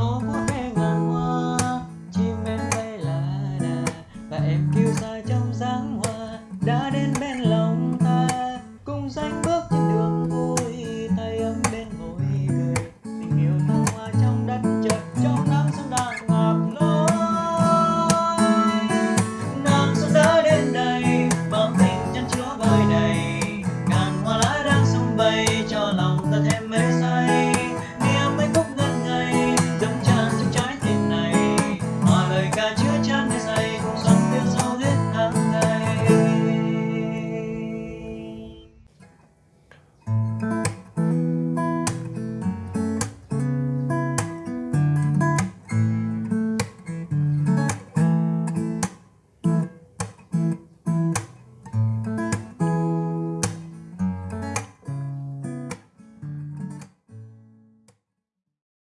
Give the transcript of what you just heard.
Nó vút ve ngàn hoa, chim em bay là đà, và em kêu xa trong dáng hoa.